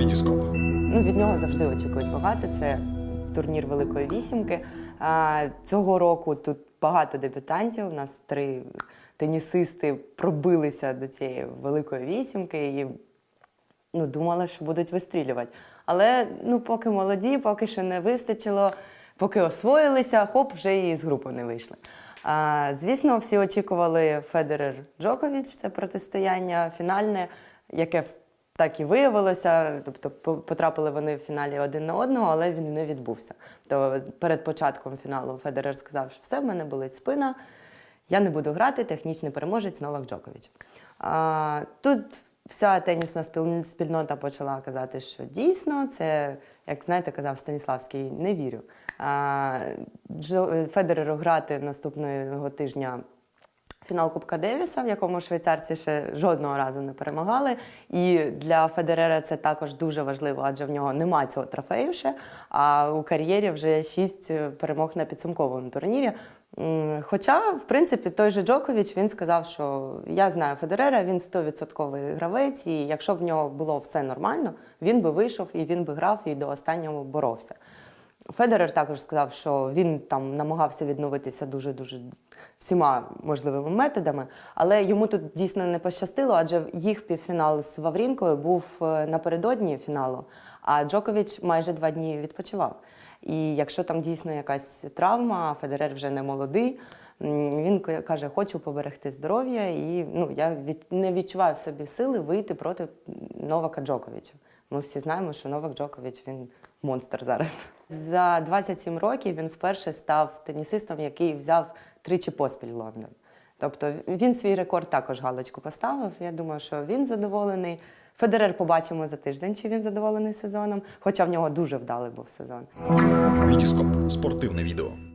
Вітіскоп. Ну, від нього завжди очікують багато. Це турнір Великої вісімки. А, цього року тут багато дебютантів. У нас три тенісисти пробилися до цієї великої вісімки і ну, думала, що будуть вистрілювати. Але ну, поки молоді, поки ще не вистачило, поки освоїлися, хоп, вже і з групи не вийшли. А, звісно, всі очікували Федерер Джокович, це протистояння фінальне, яке так і виявилося. Тобто потрапили вони в фіналі один на одного, але він не відбувся. То перед початком фіналу Федерер сказав, що все, в мене болить спина. Я не буду грати, технічний переможець Новак Джокович. А, тут вся тенісна спільнота почала казати, що дійсно це, як знаєте, казав Станіславський, не вірю. А, Федереру грати наступного тижня фінал Кубка Девіса, в якому швейцарці ще жодного разу не перемагали. І для Федерера це також дуже важливо, адже в нього нема цього трофею ще. А у кар'єрі вже шість е, перемог на підсумковому турнірі. Хоча, в принципі, той же Джокович він сказав, що я знаю Федерера, він 100% гравець, і якщо в нього було все нормально, він би вийшов і він би грав і до останнього боровся. Федерер також сказав, що він там намагався відновитися дуже дуже всіма можливими методами, але йому тут дійсно не пощастило, адже їх півфінал з Ваврінкою був е, напередодні фіналу, а Джокович майже два дні відпочивав. І якщо там дійсно якась травма, Федерер вже не молодий. Він ка- каже, хочу поберегти здоров'я, і ну я від, не відчуваю в собі сили вийти проти Новака Джоковича. Ми всі знаємо, що Новак Джокович він монстр зараз. За 27 років він вперше став тенісистом, який взяв тричі поспіль Лондон. Тобто він свій рекорд також галочку поставив. Я думаю, що він задоволений. Федерер побачимо за тиждень, чи він задоволений сезоном, хоча в нього дуже вдалий був сезон. Вітіскоп. Спортивне відео.